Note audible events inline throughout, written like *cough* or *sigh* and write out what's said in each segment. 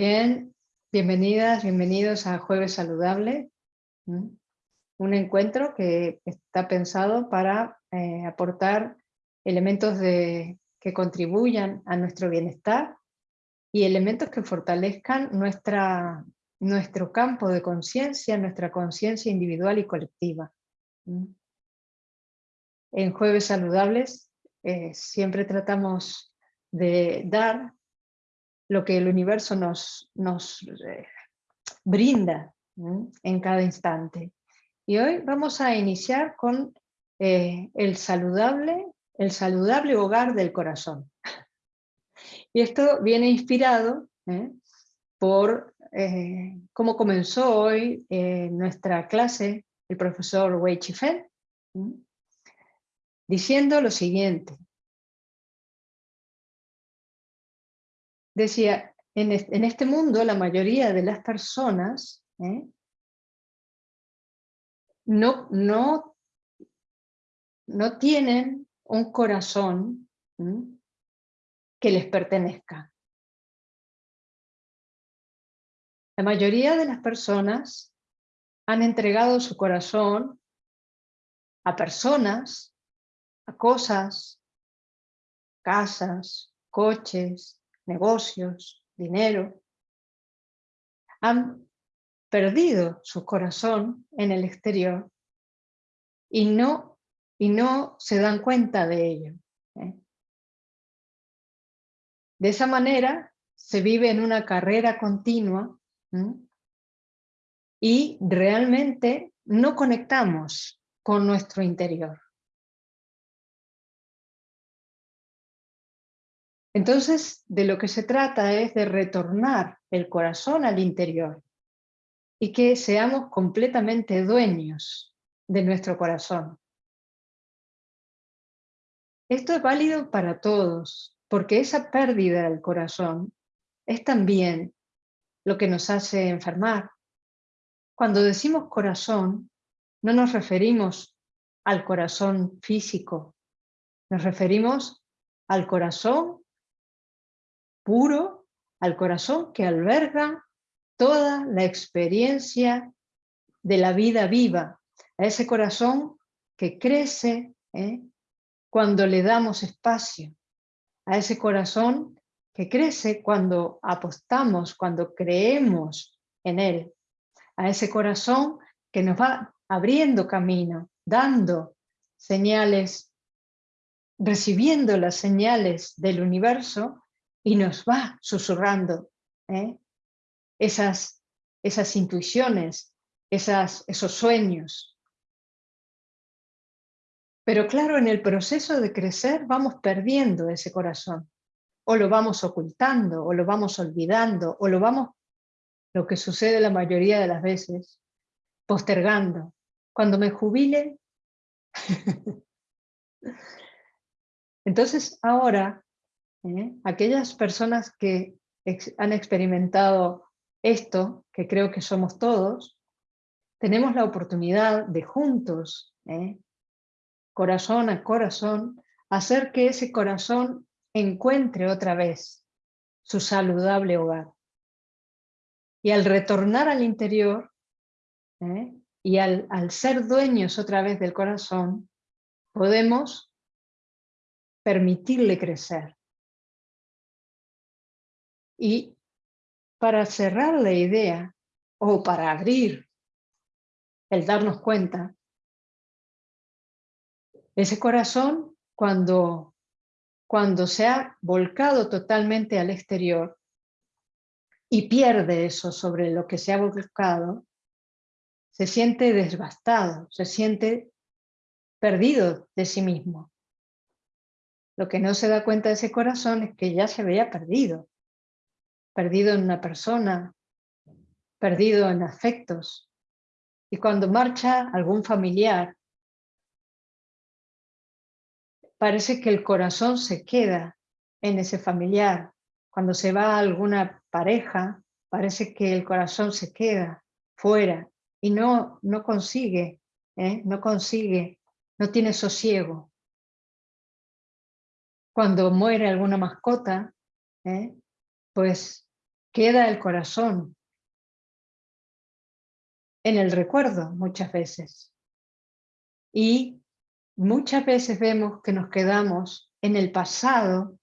Bien, bienvenidas, bienvenidos a Jueves Saludable, un encuentro que está pensado para eh, aportar elementos que contribuyan a nuestro bienestar y elementos que fortalezcan nuestra, nuestro campo de conciencia, nuestra conciencia individual y colectiva. En Jueves Saludables eh, siempre tratamos de dar lo que el universo nos, nos eh, brinda en cada instante. Y hoy vamos a iniciar con eh, el, saludable, el saludable hogar del corazón. *laughs* Y esto viene inspirado ¿eh? por cómo comenzó hoy nuestra clase el profesor Wei Chifen, diciendo lo siguiente, decía, en este mundo la mayoría de las personas ¿eh? no, no, no tienen un corazón que les pertenezca. La mayoría de las personas han entregado su corazón a personas, a cosas, casas, coches, negocios, dinero, han perdido su corazón en el exterior y no, y no se dan cuenta de ello. ¿eh? De esa manera se vive en una carrera continua y realmente no conectamos con nuestro interior. Entonces, de lo que se trata es de retornar el corazón al interior y que seamos completamente dueños de nuestro corazón. Esto es válido para todos, porque esa pérdida del corazón es también lo que nos hace enfermar. Cuando decimos corazón, no nos referimos al corazón físico, nos referimos al corazón puro al corazón que alberga toda la experiencia de la vida viva, a ese corazón que crece ¿eh? cuando le damos espacio, a ese corazón que crece cuando apostamos, cuando creemos en él, a ese corazón que nos va abriendo camino, dando señales, recibiendo las señales del universo y nos va susurrando ¿eh? esas, esas intuiciones, esas, esos sueños. Pero claro, en el proceso de crecer vamos perdiendo ese corazón, o lo vamos ocultando, o lo vamos olvidando, o lo vamos, lo que sucede la mayoría de las veces, postergando. Cuando me jubile, *laughs* entonces ahora ¿eh? aquellas personas que han experimentado esto, que creo que somos todos, tenemos la oportunidad de juntos, ¿eh? corazón a corazón, hacer que ese corazón encuentre otra vez su saludable hogar. Y al retornar al interior, ¿eh? y al, al ser dueños otra vez del corazón, podemos permitirle crecer. Y para cerrar la idea, o para abrir el darnos cuenta, ese corazón cuando, cuando se ha volcado totalmente al exterior y pierde eso sobre lo que se ha volcado, se siente desbastado, se siente perdido de sí mismo. Lo que no se da cuenta de ese corazón es que ya se había perdido, perdido en una persona, perdido en afectos. Y cuando marcha algún familiar, parece que el corazón se queda en ese familiar. Cuando se va alguna pareja, parece que el corazón se queda fuera y no, no consigue, ¿eh? no consigue, no tiene sosiego. Cuando muere alguna mascota, ¿eh? pues queda el corazón en el recuerdo muchas veces. Y muchas veces vemos que nos quedamos en el pasado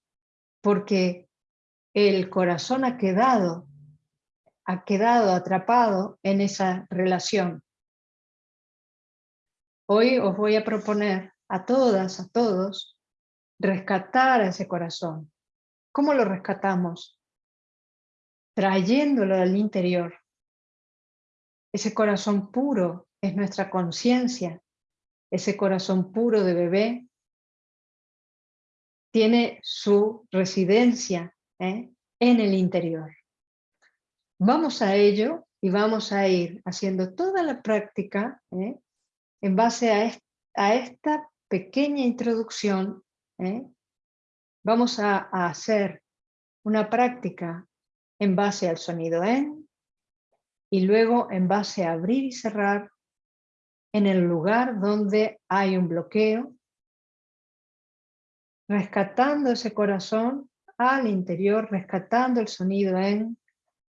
porque el corazón ha quedado, ha quedado atrapado en esa relación. Hoy os voy a proponer a todas, a todos, rescatar ese corazón. ¿Cómo lo rescatamos? Trayéndolo al interior. Ese corazón puro es nuestra conciencia. Ese corazón puro de bebé tiene su residencia ¿eh? en el interior. Vamos a ello y vamos a ir haciendo toda la práctica ¿eh? en base a, esta pequeña introducción. ¿eh? Vamos a, a, hacer una práctica en base al sonido en y luego en base a abrir y cerrar en el lugar donde hay un bloqueo rescatando ese corazón al interior, rescatando el sonido en,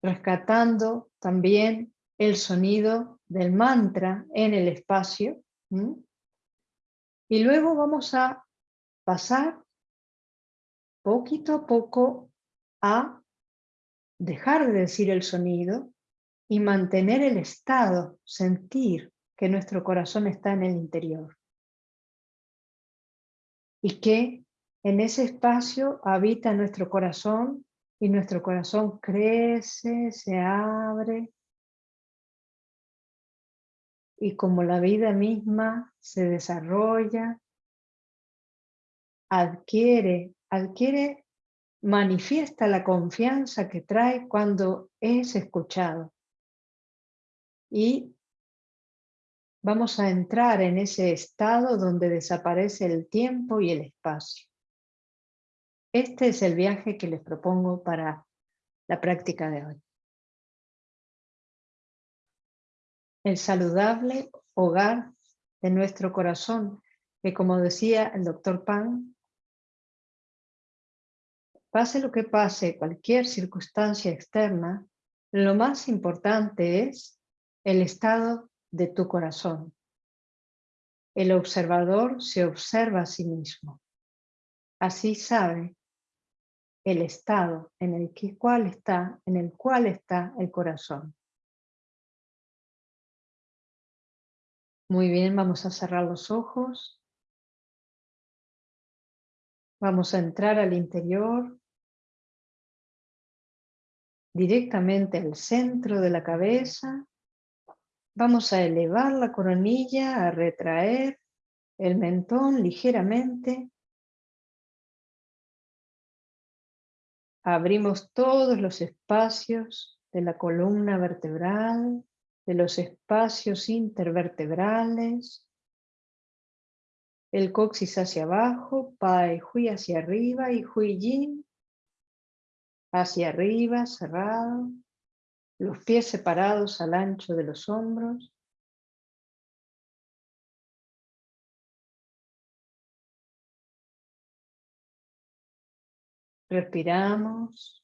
rescatando también el sonido del mantra en el espacio. Y luego vamos a pasar poquito a poco a dejar de decir el sonido y mantener el estado, sentir que nuestro corazón está en el interior. Y que en ese espacio habita nuestro corazón y nuestro corazón crece, se abre y como la vida misma se desarrolla, adquiere, adquiere, manifiesta la confianza que trae cuando es escuchado. Y vamos a entrar en ese estado donde desaparece el tiempo y el espacio. Este es el viaje que les propongo para la práctica de hoy. El saludable hogar de nuestro corazón, que como decía el doctor Pan, pase lo que pase, cualquier circunstancia externa, lo más importante es el estado de tu corazón. El observador se observa a sí mismo. Así sabe el estado en el, que, está, en el cual está el corazón. Muy bien, vamos a cerrar los ojos. Vamos a entrar al interior, directamente al centro de la cabeza. Vamos a elevar la coronilla, a retraer el mentón ligeramente. Abrimos todos los espacios de la columna vertebral, de los espacios intervertebrales, el coxis hacia abajo, pai hui hacia arriba y hui yin hacia arriba, cerrado, los pies separados al ancho de los hombros. Respiramos.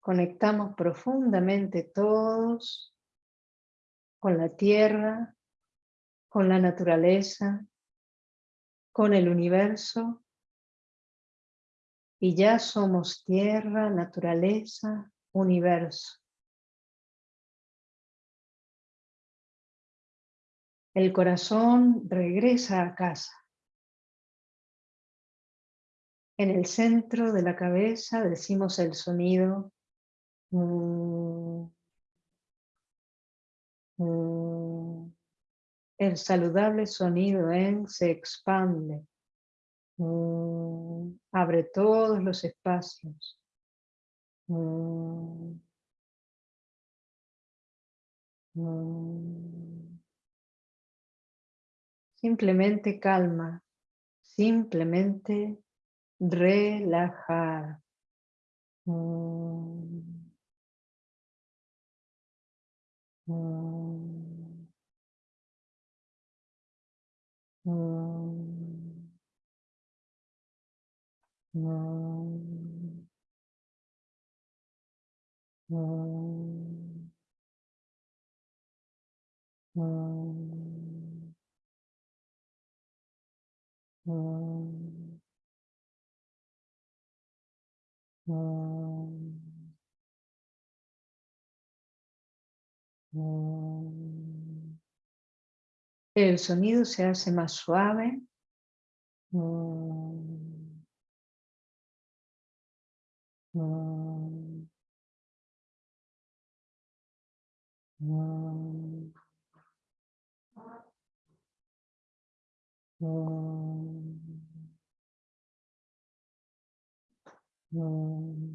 Conectamos profundamente todos con la tierra, con la naturaleza, con el universo. Y ya somos tierra, naturaleza, universo. El corazón regresa a casa. En el centro de la cabeza decimos el sonido mm, mm, el saludable sonido en se expande, mm, abre todos los espacios. Simplemente calma, simplemente relajar. Mm. Mm. Mm. Mm. Mm. El sonido se hace más suave. Mm. Mm. Mm.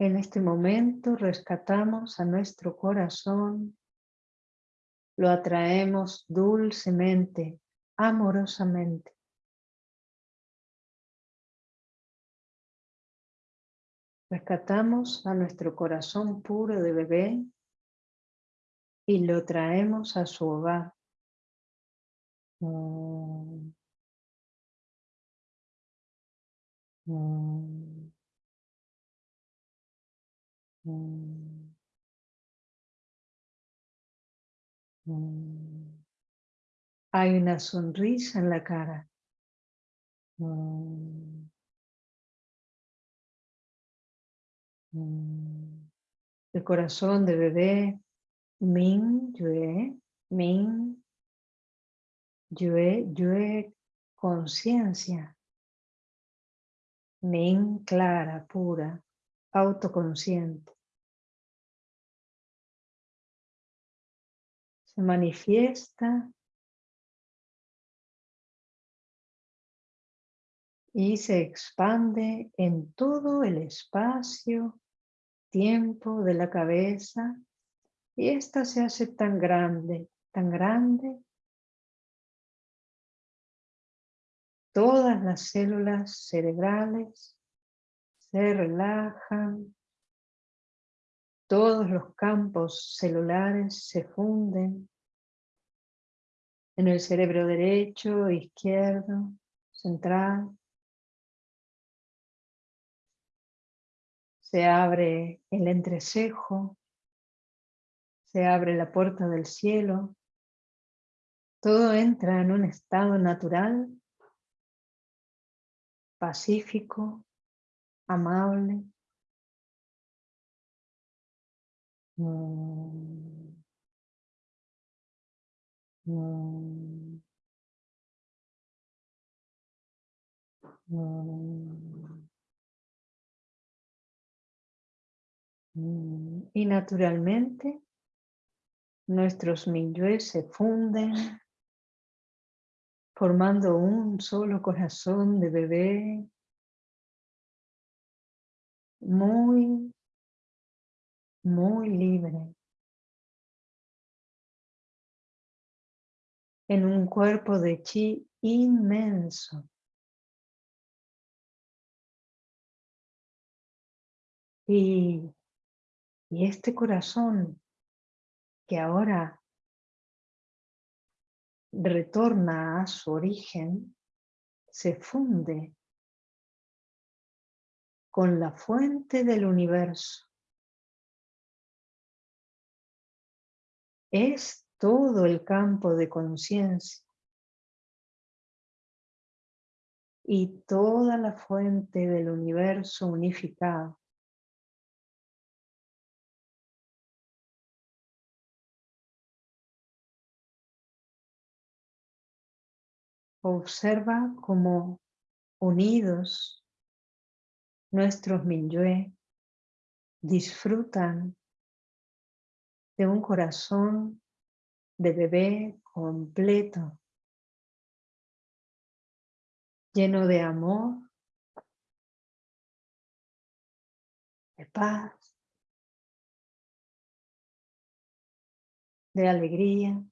En este momento rescatamos a nuestro corazón, lo atraemos dulcemente, amorosamente. Rescatamos a nuestro corazón puro de bebé y lo traemos a su hogar. Mm. Mm. Mm. Mm. Hay una sonrisa en la cara. Mm. El corazón de bebé Min Yue, Min Yue, Yue conciencia. Min clara, pura, autoconsciente. Se manifiesta y se expande en todo el espacio, tiempo de la cabeza y esta se hace tan grande, tan grande. Todas las células cerebrales se relajan, todos los campos celulares se funden en el cerebro derecho, izquierdo, central. Se abre el entrecejo, se abre la puerta del cielo. Todo entra en un estado natural, pacífico, amable. Mm. Mm. Mm. Y naturalmente nuestros minyue se funden formando un solo corazón de bebé muy, muy libre. En un cuerpo de chi inmenso. Y, y este corazón que ahora retorna a su origen, se funde con la fuente del universo. Es todo el campo de conciencia y toda la fuente del universo unificado. Observa cómo unidos nuestros Minyue disfrutan de un corazón de bebé completo, lleno de amor, de paz, de alegría,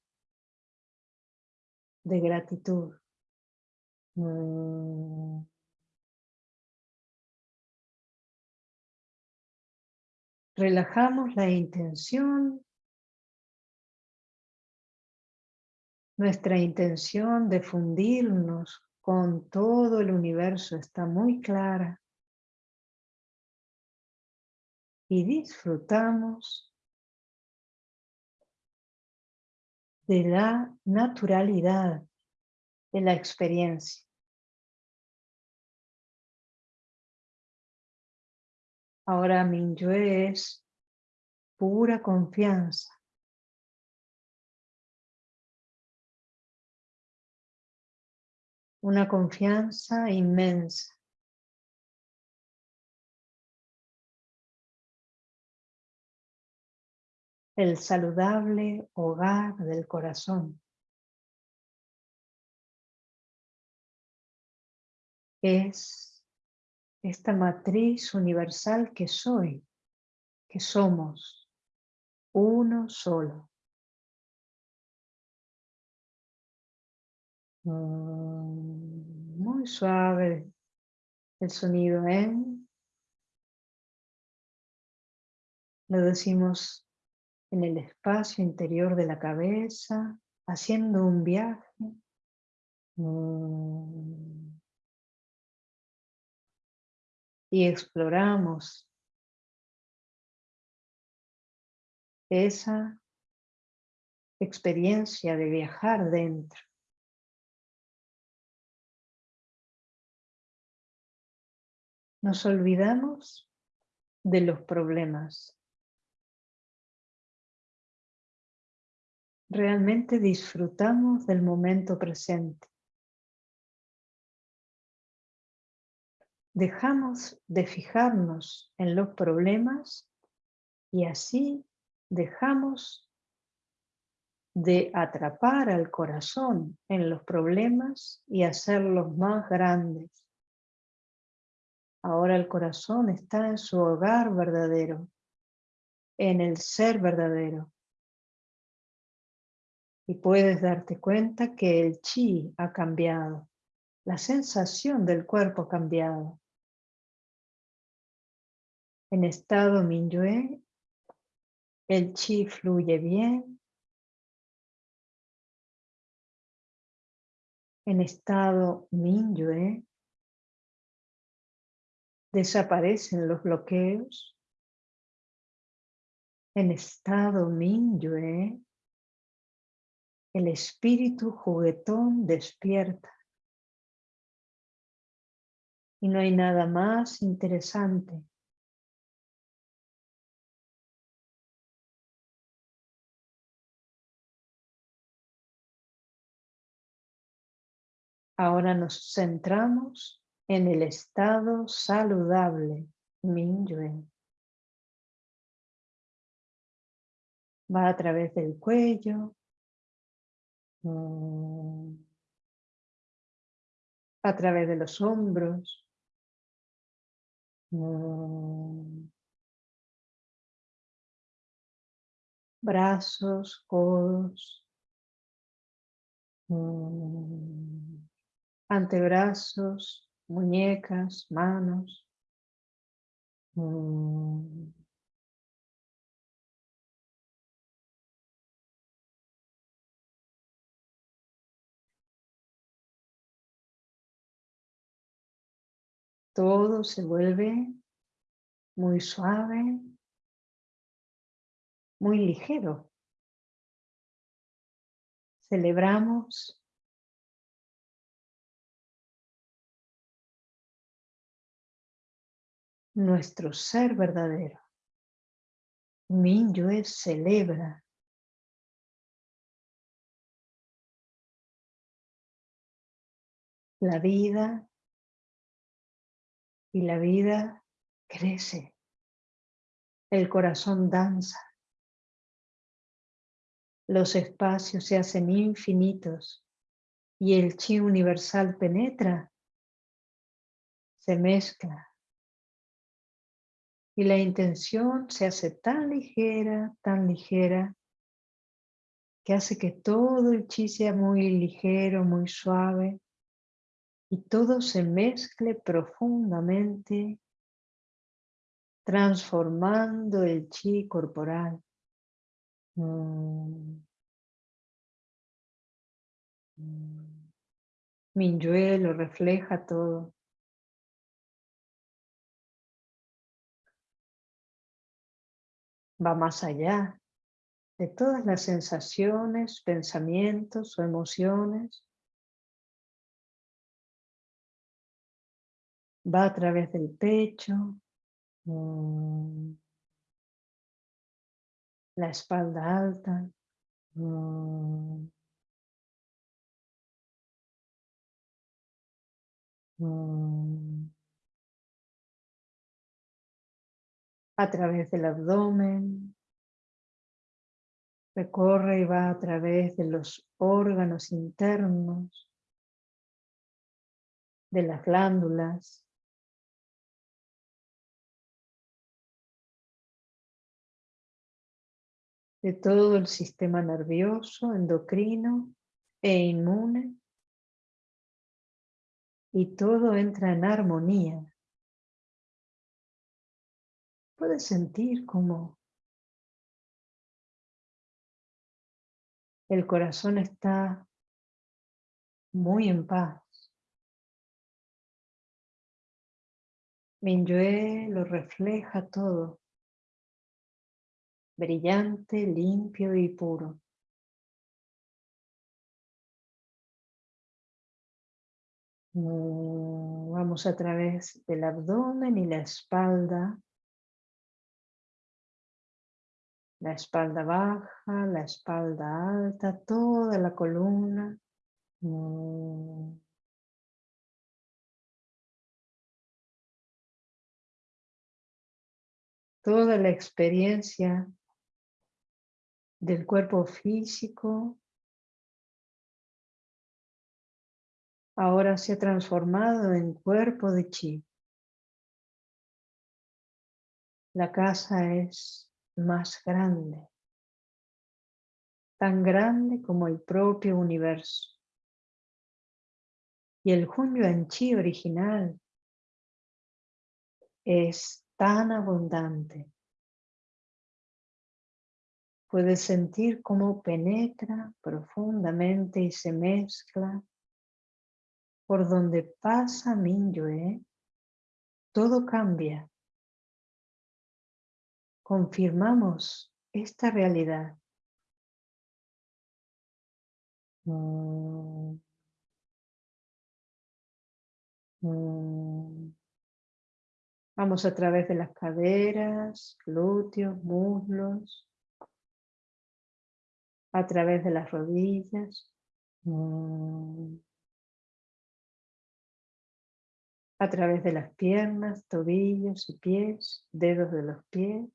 de gratitud. Mm. Relajamos la intención Nuestra intención de fundirnos con todo el universo está muy clara. Y disfrutamos de la naturalidad de la experiencia. Ahora Minyue es pura confianza. Una confianza inmensa. El saludable hogar del corazón. Es esta matriz universal que soy, que somos, uno solo. Mm, muy suave el sonido en. Lo decimos en el espacio interior de la cabeza, haciendo un viaje. Mm. Y exploramos esa experiencia de viajar dentro. Nos olvidamos de los problemas. Realmente disfrutamos del momento presente. Dejamos de fijarnos en los problemas y así dejamos de atrapar al corazón en los problemas y hacerlos más grandes. Ahora el corazón está en su hogar verdadero, en el ser verdadero. Y puedes darte cuenta que el chi ha cambiado, la sensación del cuerpo ha cambiado. En estado Minyue, el chi fluye bien. En estado Minyue, desaparecen los bloqueos. En estado Minyue, el espíritu juguetón despierta. Y no hay nada más interesante Ahora nos centramos en el estado saludable, Minyue. Va a través del cuello, mm, a través de los hombros, mm, brazos, codos, mm, antebrazos, muñecas, manos. Mm. Todo se vuelve muy suave, muy ligero. Celebramos nuestro ser verdadero. Minyue celebra la vida y la vida crece. El corazón danza. Los espacios se hacen infinitos y el chi universal penetra, se mezcla y la intención se hace tan ligera, tan ligera, que hace que todo el chi sea muy ligero, muy suave, y todo se mezcle profundamente, transformando el chi corporal. Mm. Minyue lo refleja todo. Va más allá de todas las sensaciones, pensamientos o emociones. Va a través del pecho, mm, la espalda alta, mm, a través del abdomen, recorre y va a través de los órganos internos, de las glándulas, de todo el sistema nervioso, endocrino e inmune, y todo entra en armonía. Puedes sentir como el corazón está muy en paz. Minyue lo refleja todo brillante, limpio y puro. Mm, vamos a través del abdomen y la espalda. La espalda baja, la espalda alta, toda la columna. Mm. Toda la experiencia del cuerpo físico ahora se ha transformado en cuerpo de chi. La casa es más grande, tan grande como el propio universo. Y el Hunyuan Chi original es tan abundante Puedes sentir cómo penetra profundamente y se mezcla por donde pasa Minyue, todo cambia. Confirmamos esta realidad. Mm. Mm. Vamos a través de las caderas, glúteos, muslos, a través de las rodillas, mm. a través de las piernas, tobillos y pies, dedos de los pies.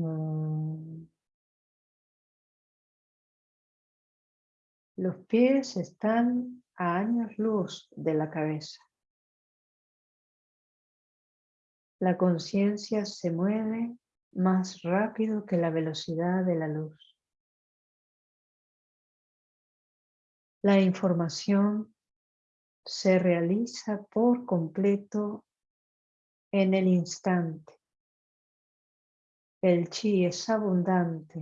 Mm. Los pies están a años luz de la cabeza. La conciencia se mueve más rápido que la velocidad de la luz. La información se realiza por completo en el instante. El chi es abundante.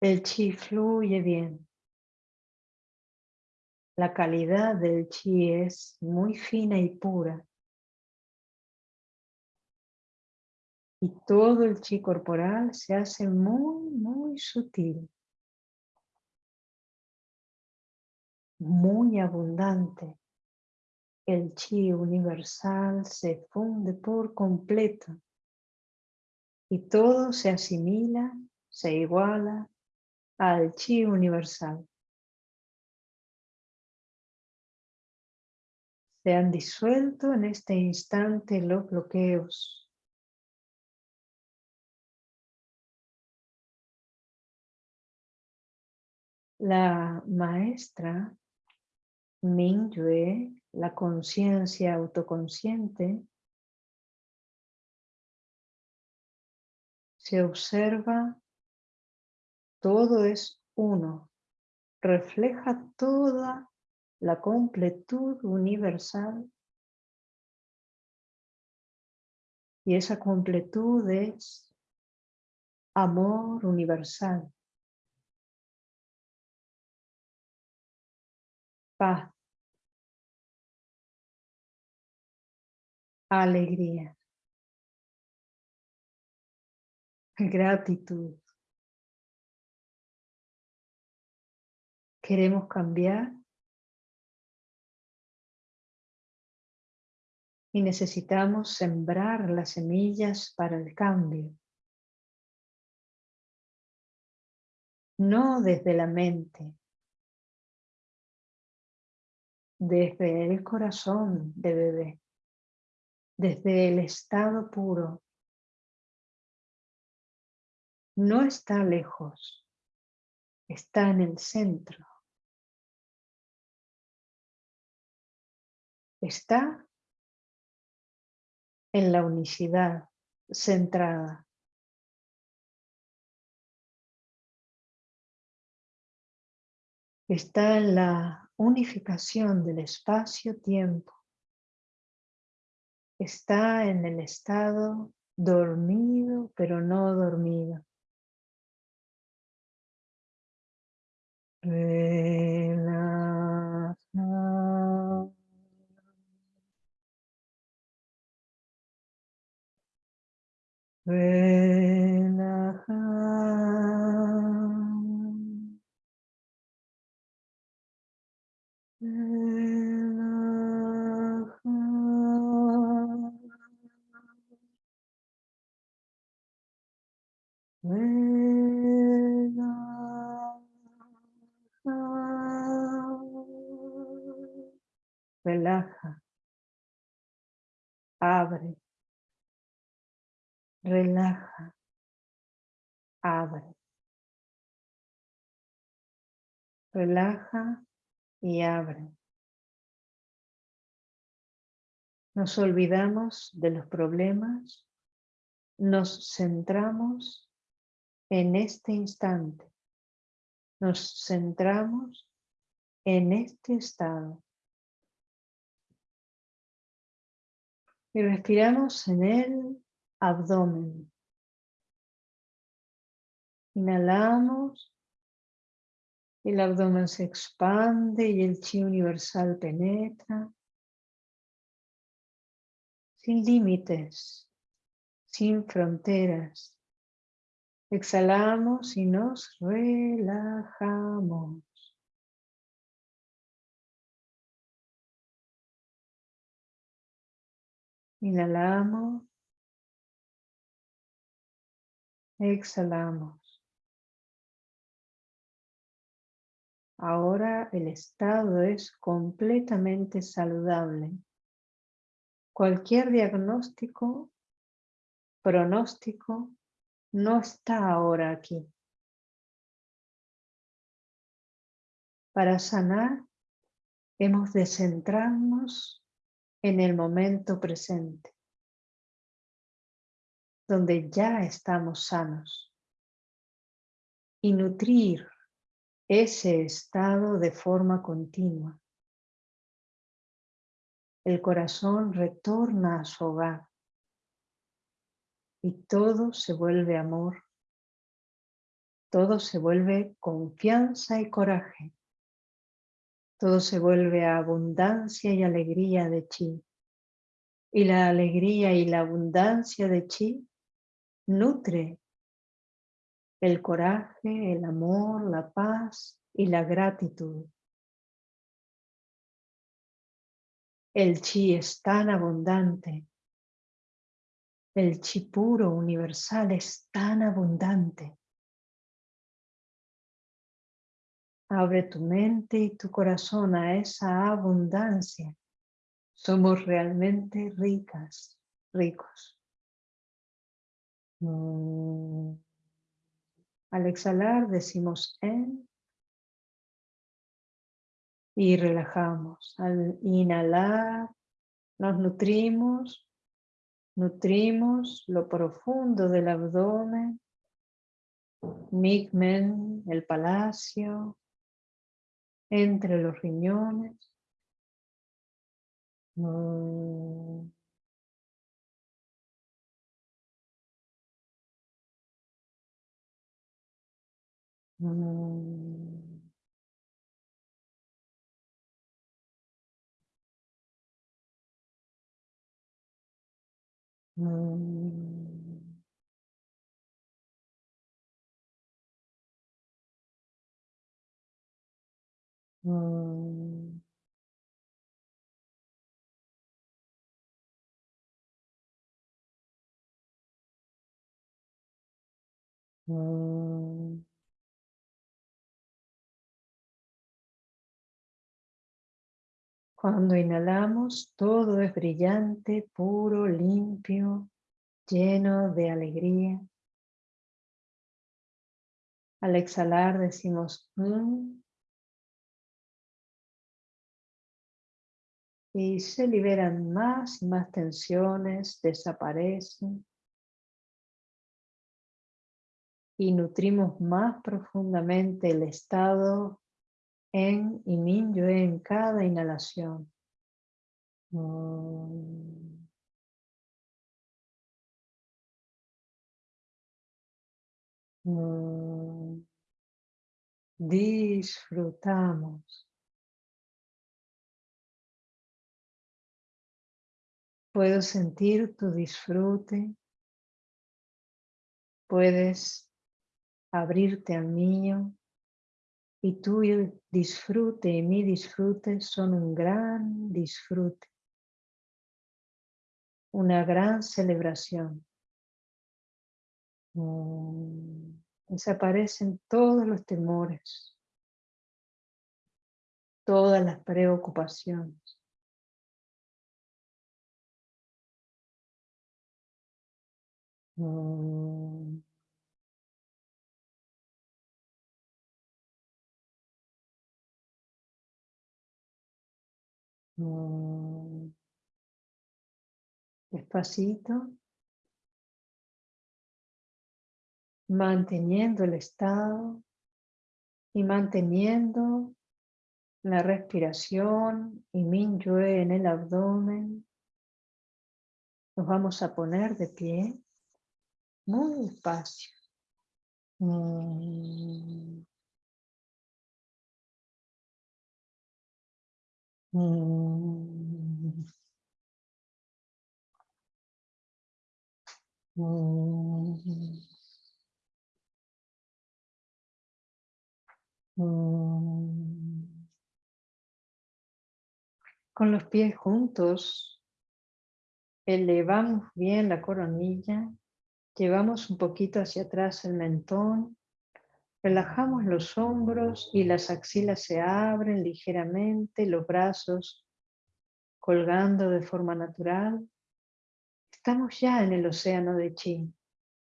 El chi fluye bien. La calidad del chi es muy fina y pura. Y todo el chi corporal se hace muy, muy sutil. Muy abundante. El chi universal se funde por completo. Y todo se asimila, se iguala al chi universal. Se han disuelto en este instante los bloqueos. La maestra Mingyue, la conciencia autoconsciente, se observa, todo es uno, refleja toda la completud universal. Y esa completud es amor universal, paz, alegría, gratitud. Queremos cambiar y necesitamos sembrar las semillas para el cambio. No desde la mente, desde el corazón de bebé, desde el estado puro. No está lejos, está en el centro. Está en la unicidad centrada. Está en la unificación del espacio-tiempo. Está en el estado dormido pero no dormido. Relaja. Abre. Relaja. Abre. Relaja y abre. Nos olvidamos de los problemas, nos centramos en este instante, nos centramos en este estado. Y respiramos en el abdomen. Inhalamos, el abdomen se expande y el chi universal penetra. Sin límites, sin fronteras. Exhalamos y nos relajamos. Inhalamos. Exhalamos. Ahora el estado es completamente saludable. Cualquier diagnóstico, pronóstico, no está ahora aquí. Para sanar, hemos de centrarnos en el momento presente, donde ya estamos sanos, y nutrir ese estado de forma continua. El corazón retorna a su hogar y todo se vuelve amor, todo se vuelve confianza y coraje, todo se vuelve abundancia y alegría de chi. Y la alegría y la abundancia de chi nutre el coraje, el amor, la paz y la gratitud. El chi es tan abundante. El chi puro universal es tan abundante. Abre tu mente y tu corazón a esa abundancia. Somos realmente ricas, ricos. Mm. Al exhalar decimos en y relajamos. Al inhalar nos nutrimos, nutrimos lo profundo del abdomen, Migmen, el palacio, entre los riñones. Mm. Mm. Mm. Mm. Cuando inhalamos, todo es brillante, puro, limpio, lleno de alegría. Al exhalar decimos mm", y se liberan más y más tensiones, desaparecen y nutrimos más profundamente el estado en y Mingyue en cada inhalación. Mm. Disfrutamos. Puedo sentir tu disfrute. Puedes abrirte al mío y tu disfrute y mi disfrute son un gran disfrute, una gran celebración. Mm, desaparecen todos los temores, todas las preocupaciones. Mm. Mm. Despacito. Manteniendo el estado y manteniendo la respiración y Minyue en el abdomen. Nos vamos a poner de pie muy despacio. Mm. Con los pies juntos, elevamos bien la coronilla, llevamos un poquito hacia atrás el mentón, relajamos los hombros y las axilas se abren ligeramente, los brazos colgando de forma natural. Estamos ya en el océano de Chi.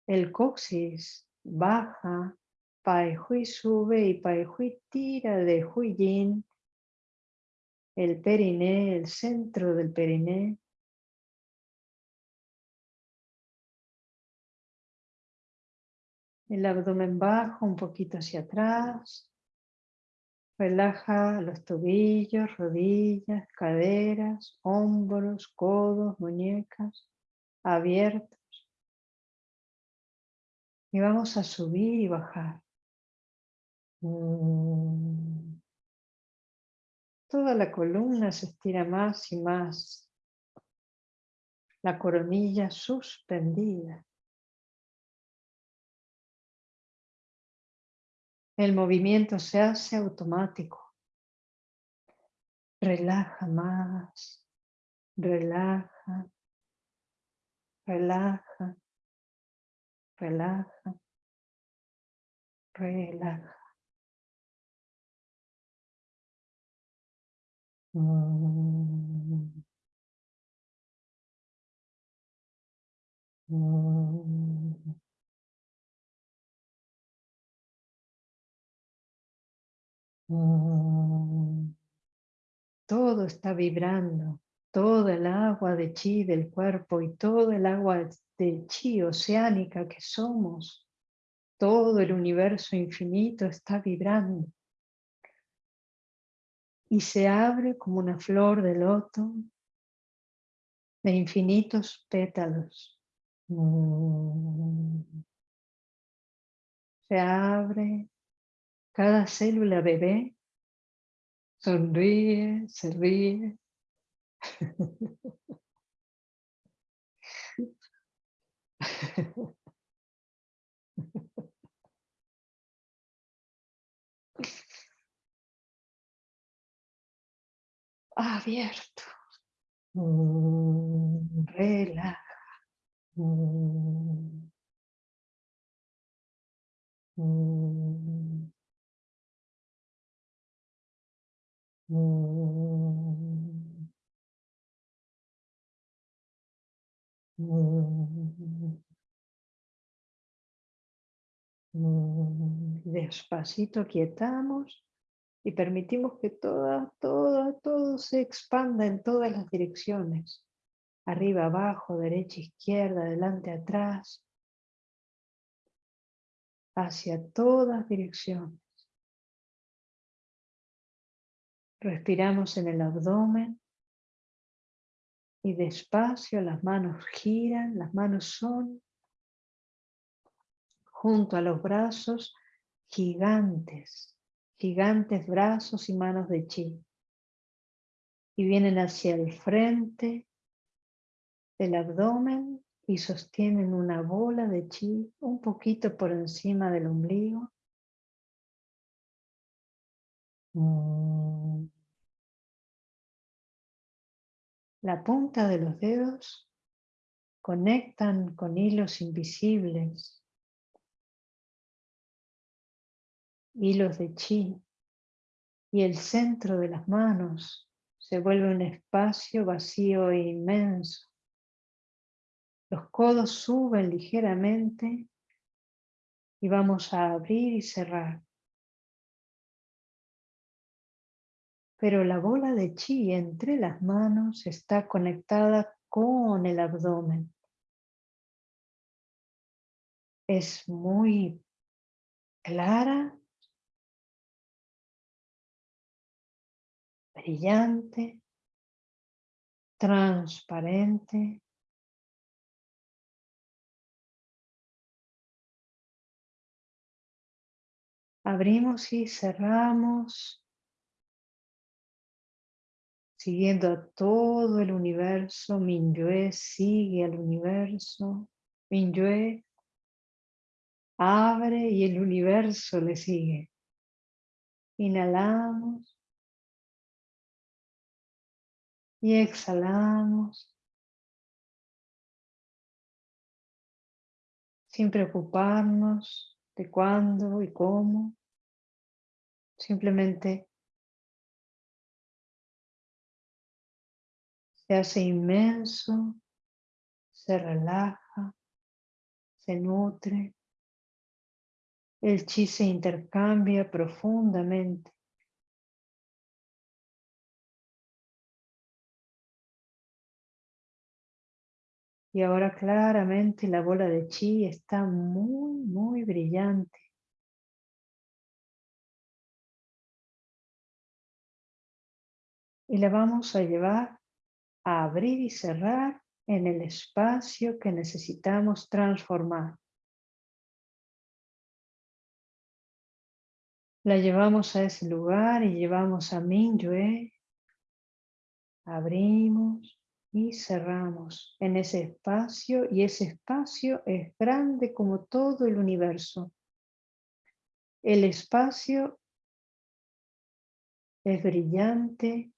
El coxis baja, Pai Hui sube y Pai Hui tira de Hui Yin. El periné, el centro del periné. El abdomen bajo un poquito hacia atrás. Relaja los tobillos, rodillas, caderas, hombros, codos, muñecas abiertos. Y vamos a subir y bajar. Mm. Toda la columna se estira más y más. La coronilla suspendida. El movimiento se hace automático. Relaja más, relaja, relaja, relaja, relaja. Mm. Mm. Mm. Todo está vibrando, todo el agua de chi del cuerpo y todo el agua de chi oceánica que somos, todo el universo infinito está vibrando y se abre como una flor de loto de infinitos pétalos. Se abre Cada célula bebé sonríe, se ríe. Abierto. Mm, relaja. Mm. Mm. Despacito quietamos y permitimos que toda, toda, todo se expanda en todas las direcciones. Arriba, abajo, derecha, izquierda, adelante, atrás. Hacia todas direcciones. Respiramos en el abdomen y despacio las manos giran, las manos son junto a los brazos gigantes, gigantes brazos y manos de chi. Y vienen hacia el frente del abdomen y sostienen una bola de chi un poquito por encima del ombligo. La punta de los dedos conectan con hilos invisibles, hilos de chi, y el centro de las manos se vuelve un espacio vacío e inmenso. Los codos suben ligeramente y vamos a abrir y cerrar. Pero la bola de chi entre las manos está conectada con el abdomen. Es muy clara, brillante, transparente. Abrimos y cerramos siguiendo a todo el universo, Minyue sigue al universo, Minyue abre y el universo le sigue. Inhalamos y exhalamos sin preocuparnos de cuándo y cómo, simplemente se hace inmenso, se relaja, se nutre, el chi se intercambia profundamente. Y ahora claramente la bola de chi está muy, muy brillante. Y la vamos a llevar abrir y cerrar en el espacio que necesitamos transformar. La llevamos a ese lugar y llevamos a Mingyue. Abrimos y cerramos en ese espacio y ese espacio es grande como todo el universo. El espacio es brillante,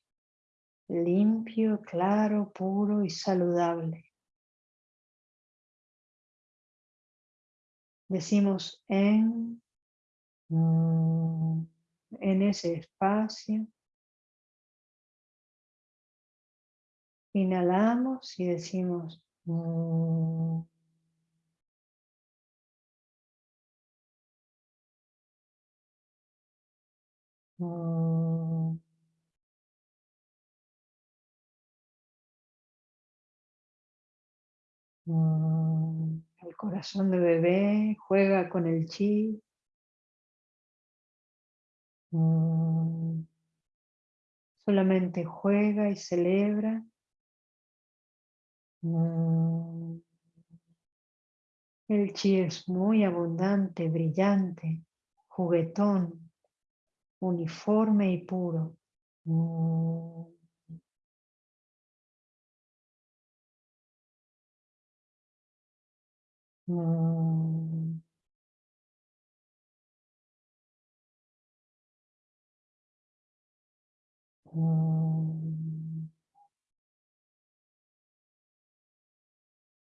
limpio, claro, puro y saludable. Decimos en, mm, en ese espacio. Inhalamos y decimos mm, el corazón de bebé juega con el chi. Mm, solamente juega y celebra. Mm, el chi es muy abundante, brillante, juguetón, uniforme y puro.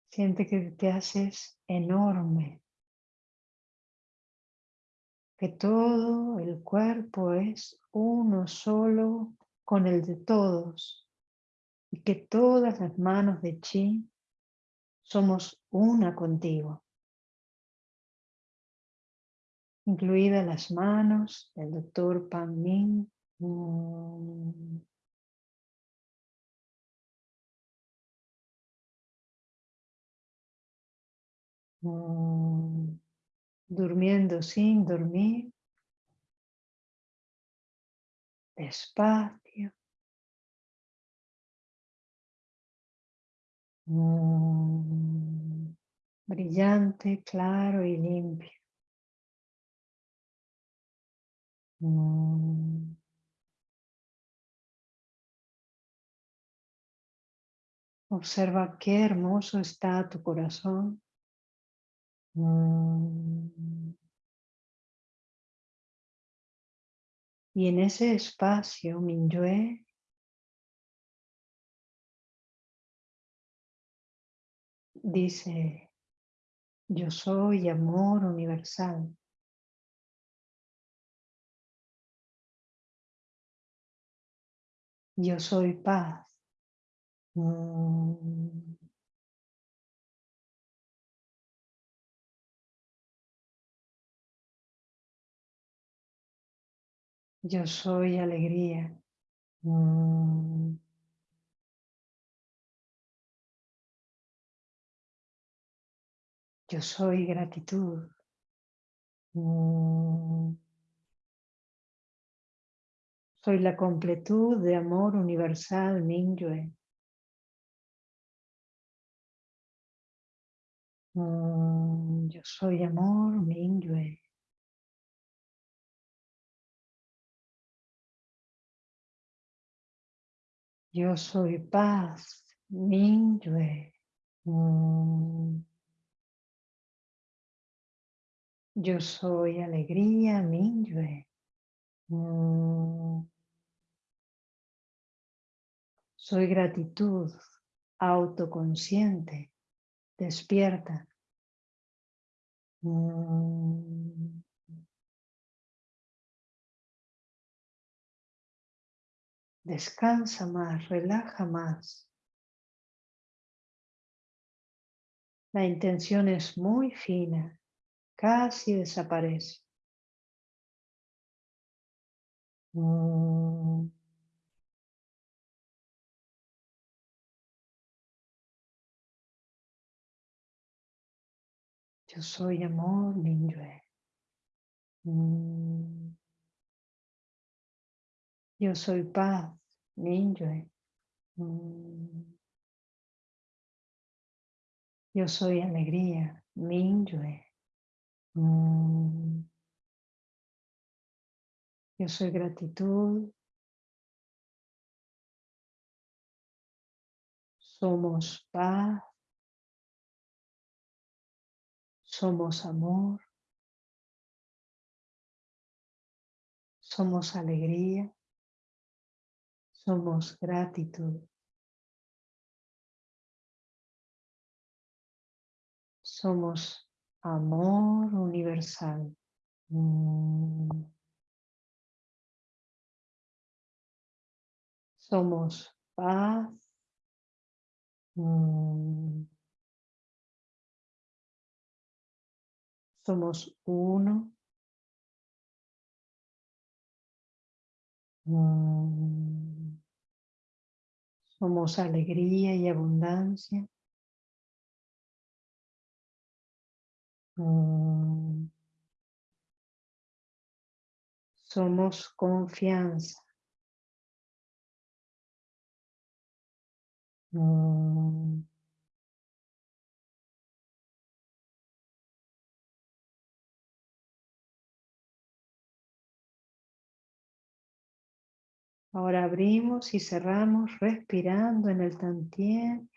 Siente que te haces enorme, que todo el cuerpo es uno solo con el de todos. Y que todas las manos de Chi somos una contigo, incluidas las manos del doctor Pan Min. Durmiendo sin dormir. Despacio. Mm. Brillante, claro y limpio. Observa qué hermoso está tu corazón. Y en ese espacio, Minyue, dice, yo soy amor universal. Yo soy paz. Yo soy alegría. Mm. Yo soy gratitud. Mm. Soy la completud de amor universal Mingyue. Mm, yo soy amor Mingyue. Yo soy paz, Mingyue. Yo soy alegría, Mingyue. Mm. Soy gratitud, autoconsciente, despierta. Descansa más, relaja más. La intención es muy fina, casi desaparece. Mm. Yo soy amor. Mm. Yo soy paz, Minyue. Mm. Yo soy alegría, Minyue. Mm. Yo soy gratitud. Somos paz. Somos amor. Somos alegría. Somos gratitud. Somos amor universal. Mm. Somos paz. Mm. Somos uno. Mm. Somos alegría y abundancia. Mm. Somos confianza. Mm. Ahora abrimos y cerramos respirando en el tantien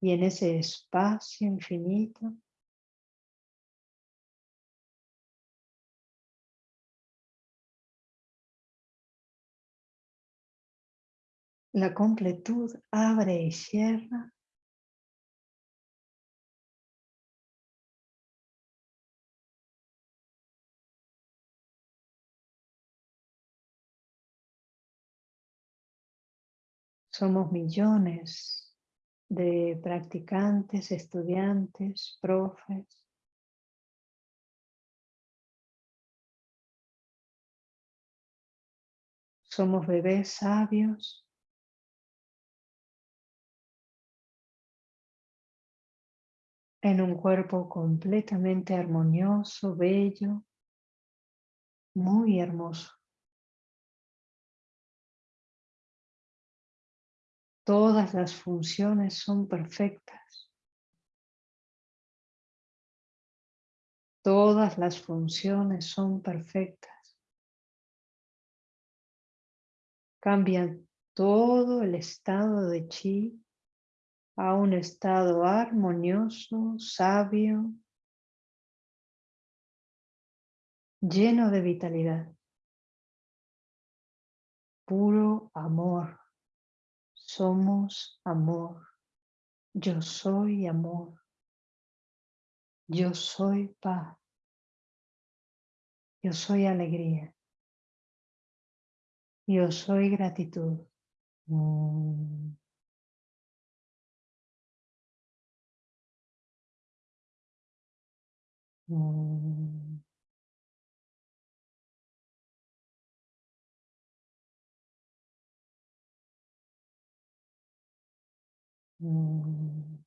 y en ese espacio infinito. La completud abre y cierra. Somos millones de practicantes, estudiantes, profes. Somos bebés sabios. En un cuerpo completamente armonioso, bello, muy hermoso. Todas las funciones son perfectas. Todas las funciones son perfectas. Cambian todo el estado de chi a un estado armonioso, sabio, lleno de vitalidad. Puro amor. Somos amor. Yo soy amor. Yo soy paz. Yo soy alegría. Yo soy gratitud. Mm. Mm. Mm.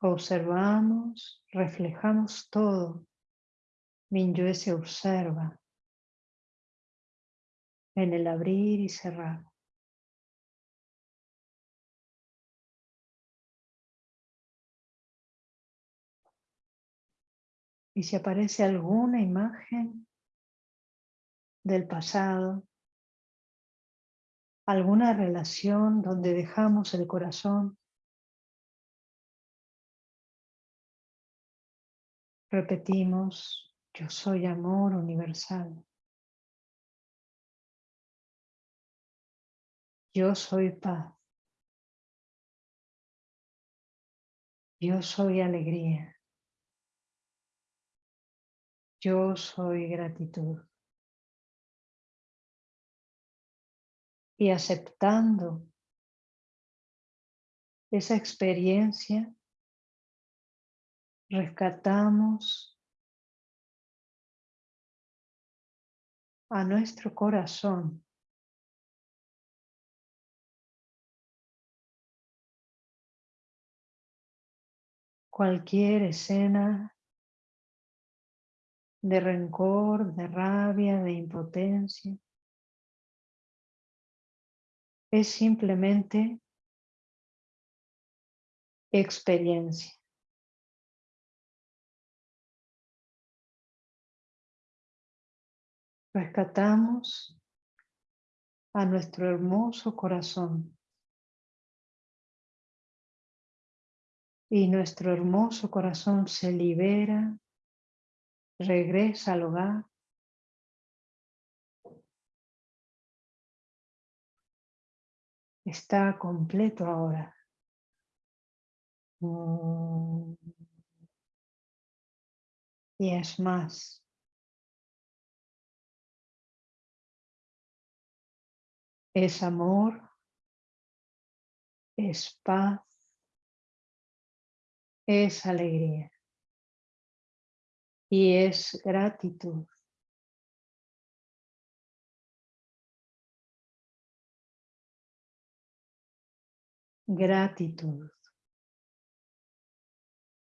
Observamos, reflejamos todo. Minyue se observa en el abrir y cerrar. Y si aparece alguna imagen del pasado, alguna relación donde dejamos el corazón. Repetimos, yo soy amor universal. Yo soy paz. Yo soy alegría. Yo soy gratitud. y aceptando esa experiencia, rescatamos a nuestro corazón cualquier escena de rencor, de rabia, de impotencia. es simplemente experiencia. Rescatamos a nuestro hermoso corazón. Y nuestro hermoso corazón se libera, regresa al hogar está completo ahora. Mm. Y es más. Es amor, es paz, es alegría y es gratitud. Gratitud.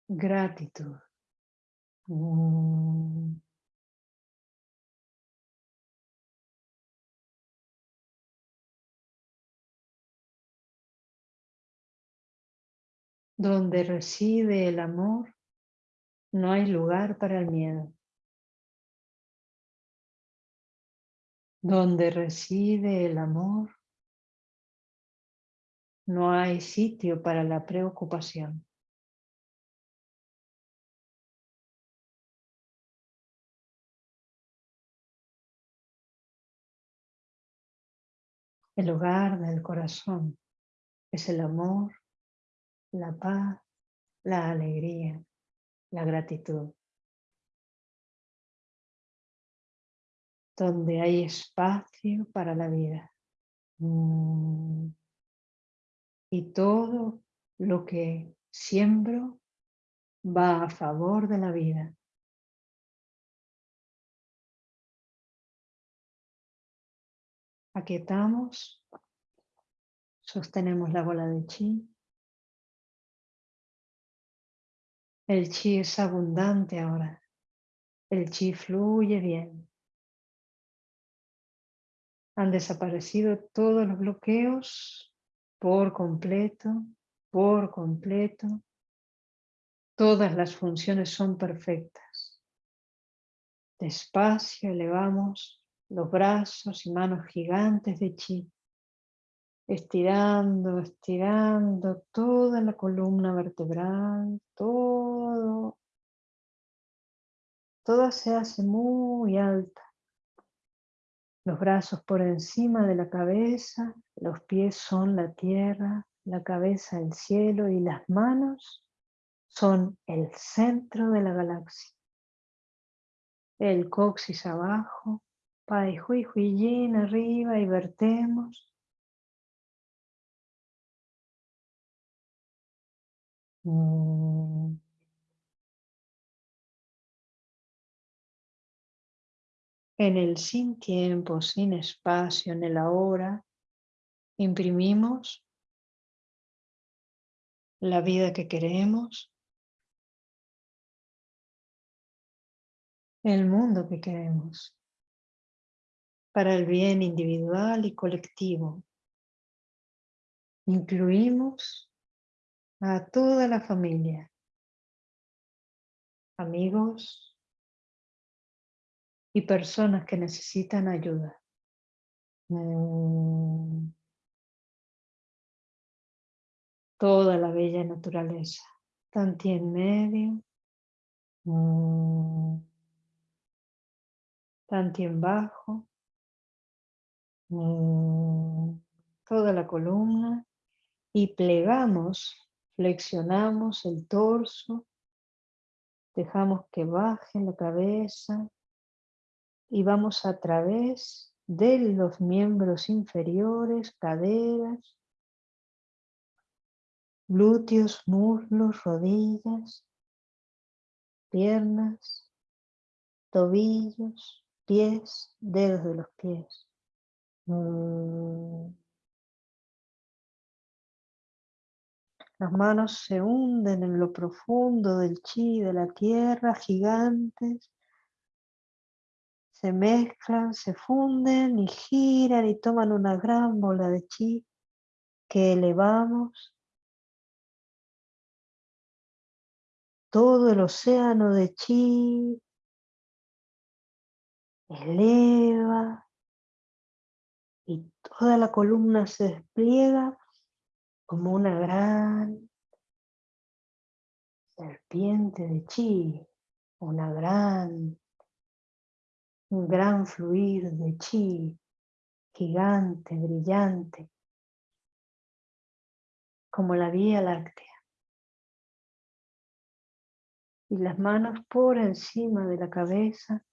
Gratitud. Mm. Donde reside el amor, no hay lugar para el miedo. Donde reside el amor, no hay sitio para la preocupación. El hogar del corazón es el amor, la paz, la alegría, la gratitud. Donde hay espacio para la vida. Mm. Y todo lo que siembro va a favor de la vida. Aquietamos, sostenemos la bola de chi. El chi es abundante ahora. El chi fluye bien. Han desaparecido todos los bloqueos por completo, por completo. Todas las funciones son perfectas. Despacio elevamos los brazos y manos gigantes de chi, estirando, estirando toda la columna vertebral, todo, toda se hace muy alta. Los brazos por encima de la cabeza, los pies son la tierra, la cabeza el cielo y las manos son el centro de la galaxia. El coxis abajo, Pai Hui Yin arriba y vertemos. Mm. En el sin tiempo, sin espacio, en el ahora, imprimimos la vida que queremos, el mundo que queremos para el bien individual y colectivo. Incluimos a toda la familia, amigos. Y personas que necesitan ayuda. Mm. Toda la bella naturaleza, tanto en medio, mm. tanto en bajo, Mm, toda la columna. Y plegamos, flexionamos el torso, dejamos que baje la cabeza y vamos a través de los miembros inferiores, caderas, glúteos, muslos, rodillas, piernas, tobillos, pies, dedos de los pies. Mm. Las manos se hunden en lo profundo del chi de la tierra, gigantes. Se mezclan, se funden y giran y toman una gran bola de chi que elevamos. Todo el océano de chi eleva y toda la columna se despliega como una gran serpiente de chi, una gran, un gran fluir de chi, gigante, brillante, como la Vía Láctea. Y las manos por encima de la cabeza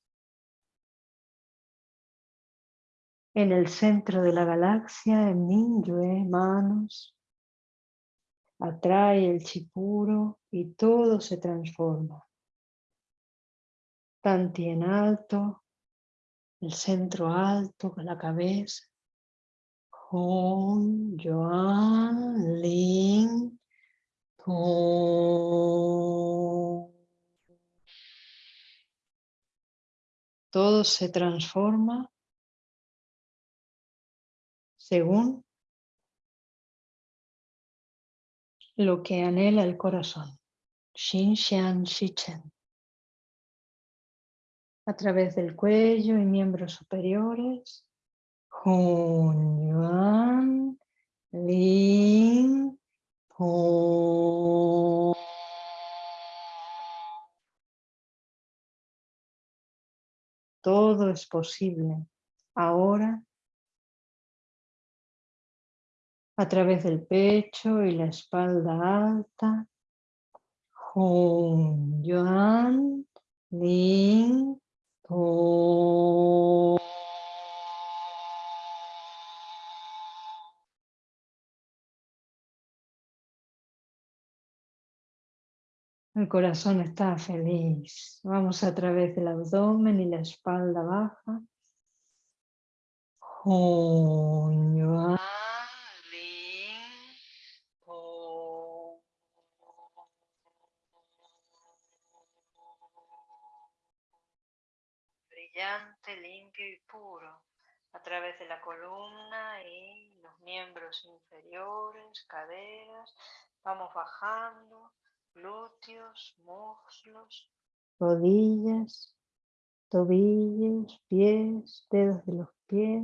En el centro de la galaxia, en Minyue, manos, atrae el chipuro y todo se transforma. Tanti en alto, el centro alto con la cabeza. Hong, Yuan, Ling, Todo se transforma según lo que anhela el corazón. Xin Xian Chen. A través del cuello y miembros superiores, Hun Yuan Lin Todo es posible. Ahora, a través del pecho y la espalda alta, Lin El corazón está feliz. Vamos a través del abdomen y la espalda baja. Limpio y puro a través de la columna y los miembros inferiores, caderas. Vamos bajando glúteos, muslos, rodillas, tobillos, pies, dedos de los pies.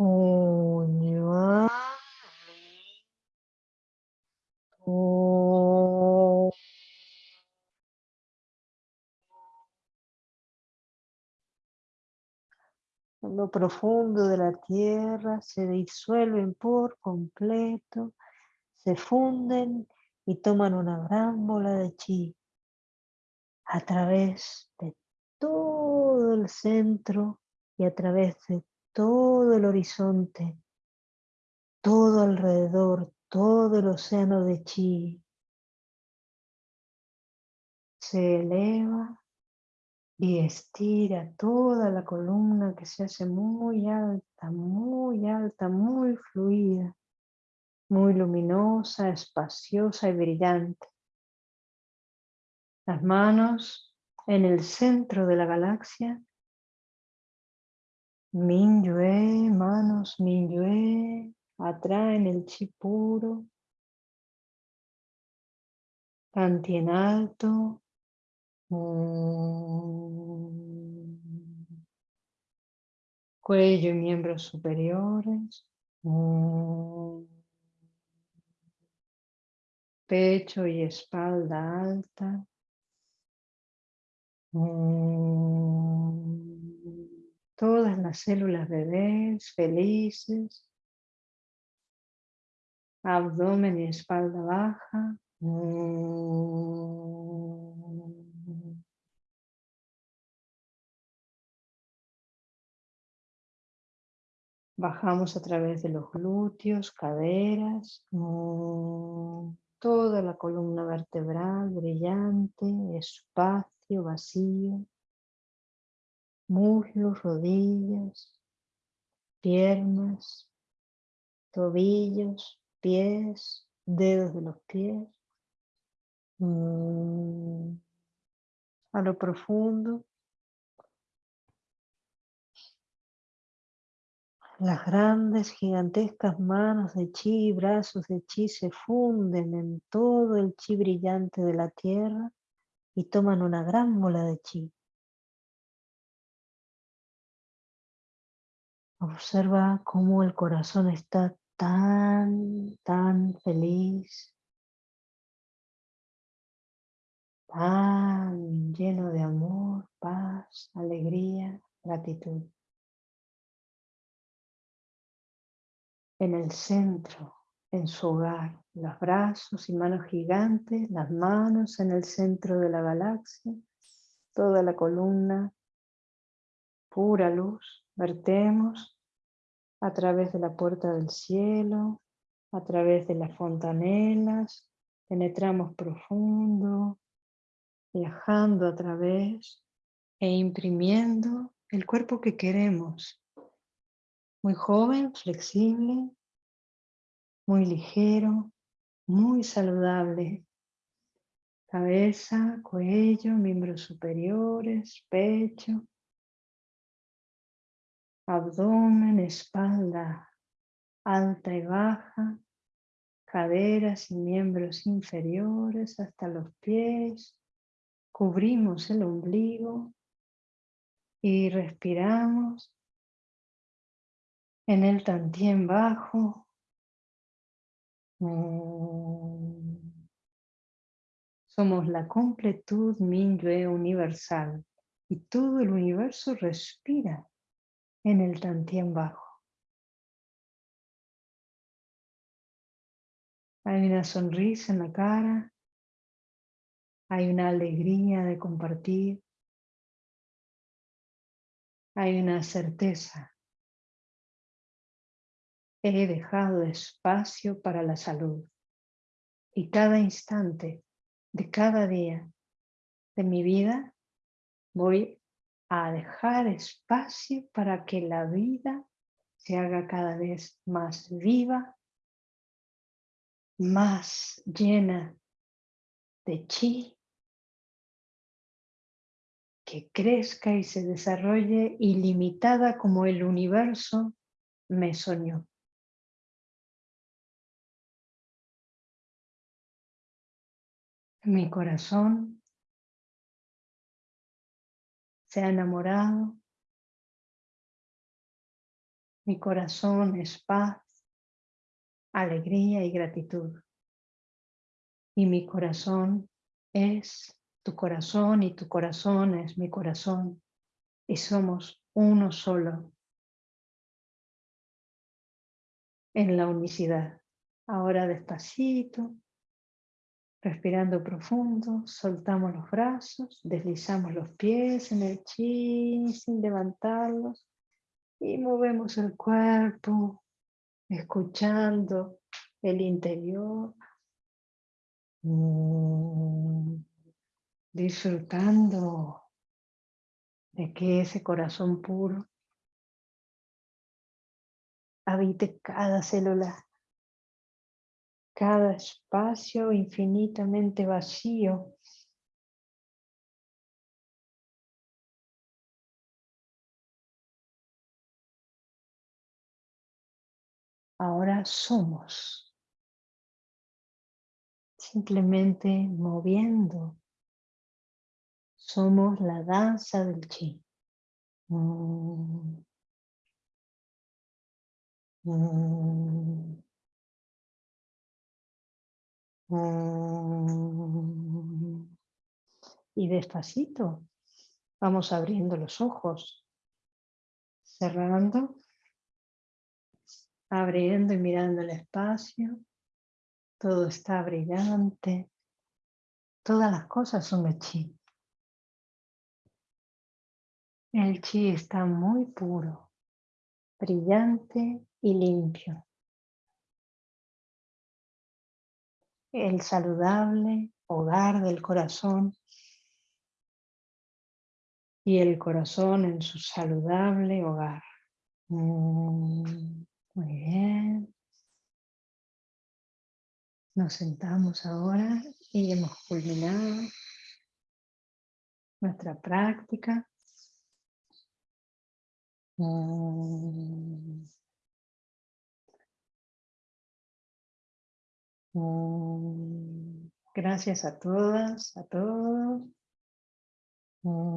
En lo profundo de la tierra se disuelven por completo, se funden y toman una gran bola de chi a través de todo el centro y a través de todo el horizonte, todo alrededor, todo el océano de chi. Se eleva y estira toda la columna que se hace muy alta, muy alta, muy fluida muy luminosa, espaciosa y brillante. Las manos en el centro de la galaxia. Minyue, manos Minyue, atraen el chi puro. Tanti en alto. Cuello y miembros superiores pecho y espalda alta. Mm. Todas las células bebés felices. Abdomen y espalda baja. Mm. Bajamos a través de los glúteos, caderas. Mm toda la columna vertebral brillante, espacio, vacío, muslos, rodillas, piernas, tobillos, pies, dedos de los pies. Mm. A lo profundo Las grandes, gigantescas manos de chi y brazos de chi se funden en todo el chi brillante de la tierra y toman una gran bola de chi. Observa cómo el corazón está tan, tan feliz, tan lleno de amor, paz, alegría, gratitud. En el centro, en su hogar, los brazos y manos gigantes, las manos en el centro de la galaxia, toda la columna, pura luz, vertemos a través de la puerta del cielo, a través de las fontanelas, penetramos profundo, viajando a través e imprimiendo el cuerpo que queremos muy joven, flexible, muy ligero, muy saludable. Cabeza, cuello, miembros superiores, pecho, abdomen, espalda alta y baja, caderas y miembros inferiores hasta los pies. Cubrimos el ombligo y respiramos En el tantien bajo. Mm. Somos la completud Minyue universal y todo el universo respira en el tantien bajo. Hay una sonrisa en la cara, hay una alegría de compartir, hay una certeza. He dejado espacio para la salud y cada instante de cada día de mi vida voy a dejar espacio para que la vida se haga cada vez más viva, más llena de chi, que crezca y se desarrolle ilimitada como el universo me soñó. Mi corazón se ha enamorado. Mi corazón es paz, alegría y gratitud. Y mi corazón es tu corazón y tu corazón es mi corazón. Y somos uno solo en la unicidad. Ahora despacito, Respirando profundo, soltamos los brazos, deslizamos los pies en el chi sin levantarlos y movemos el cuerpo, escuchando el interior, mm, disfrutando de que ese corazón puro habite cada célula cada espacio infinitamente vacío. Ahora somos simplemente moviendo. Somos la danza del chi. Mm. Mm. Y despacito vamos abriendo los ojos, cerrando, abriendo y mirando el espacio. Todo está brillante. Todas las cosas son de chi. El chi está muy puro, brillante y limpio. El saludable hogar del corazón y el corazón en su saludable hogar. Mm, muy bien. Nos sentamos ahora y hemos culminado nuestra práctica. Mm. Gracias a todas, a todos. Mm.